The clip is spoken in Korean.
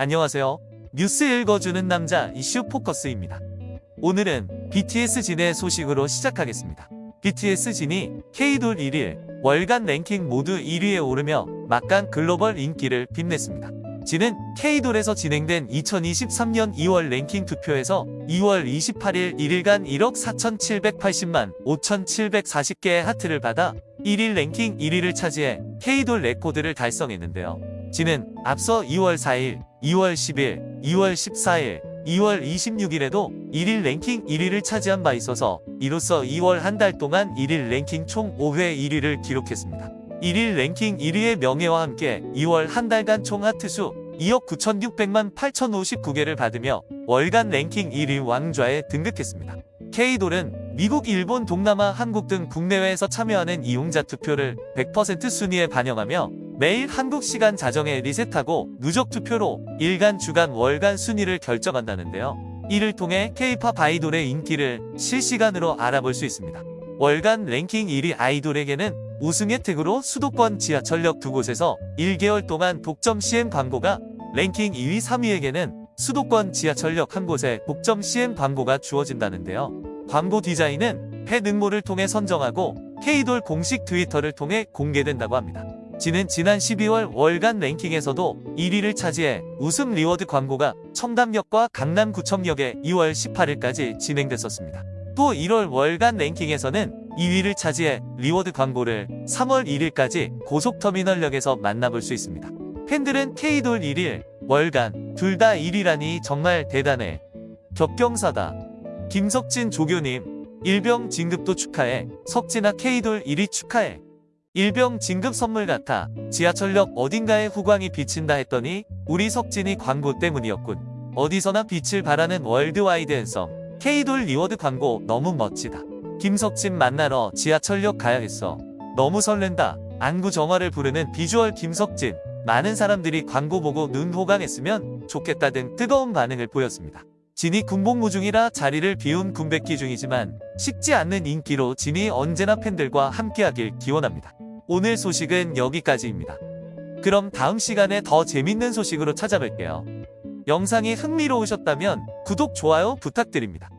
안녕하세요. 뉴스 읽어주는 남자 이슈 포커스입니다. 오늘은 BTS 진의 소식으로 시작하겠습니다. BTS 진이 K돌 1일 월간 랭킹 모두 1위에 오르며 막강 글로벌 인기를 빛냈습니다. 진은 K돌에서 진행된 2023년 2월 랭킹 투표에서 2월 28일 1일간 1억 4,780만 5,740개의 하트를 받아 1일 랭킹 1위를 차지해 K돌 레코드를 달성했는데요. 진은 앞서 2월 4일, 2월 10일, 2월 14일, 2월 26일에도 1일 랭킹 1위를 차지한 바 있어서 이로써 2월 한 달 동안 1일 랭킹 총 5회 1위를 기록했습니다. 1일 랭킹 1위의 명예와 함께 2월 한 달간 총 하트수 2억 9,600만 8,059개를 받으며 월간 랭킹 1위 왕좌에 등극했습니다. K돌은 미국, 일본, 동남아, 한국 등 국내외에서 참여하는 이용자 투표를 100% 순위에 반영하며 매일 한국 시간 자정에 리셋하고 누적 투표로 일간, 주간, 월간 순위를 결정한다는데요. 이를 통해 K-팝 아이돌의 인기를 실시간으로 알아볼 수 있습니다. 월간 랭킹 1위 아이돌에게는 우승 혜택으로 수도권 지하철역 두 곳에서 1개월 동안 독점 CM 광고가 랭킹 2위 3위에게는 수도권 지하철역 한 곳에 독점 CM 광고가 주어진다는데요. 광고 디자인은 팬 응모를 통해 선정하고 K돌 공식 트위터를 통해 공개된다고 합니다. 진은 지난 12월 월간 랭킹에서도 1위를 차지해 우승 reward 광고가 청담역과 강남구청역에 2월 18일까지 진행됐었습니다. 또 1월 월간 랭킹에서는 2위를 차지해 reward 광고를 3월 1일까지 고속터미널역에서 만나볼 수 있습니다. 팬들은 K돌 1일, 월간 둘 다 1위라니 정말 대단해. 겹경사다. 김석진 조교님, 일병 진급도 축하해. 석진아 K돌 1위 축하해. 일병 진급 선물 같아 지하철역 어딘가에 후광이 비친다 했더니 우리 석진이 광고 때문이었군. 어디서나 빛을 발하는 worldwide handsome K돌 reward 광고 너무 멋지다. 김석진 만나러 지하철역 가야겠어. 너무 설렌다. 안구 정화를 부르는 비주얼 김석진. 많은 사람들이 광고 보고 눈 호강했으면 좋겠다 등 뜨거운 반응을 보였습니다. 진이 군복무 중이라 자리를 비운 군백기 중이지만 식지 않는 인기로 진이 언제나 팬들과 함께하길 기원합니다. 오늘 소식은 여기까지입니다. 그럼 다음 시간에 더 재밌는 소식으로 찾아뵐게요. 영상이 흥미로우셨다면 구독, 좋아요 부탁드립니다.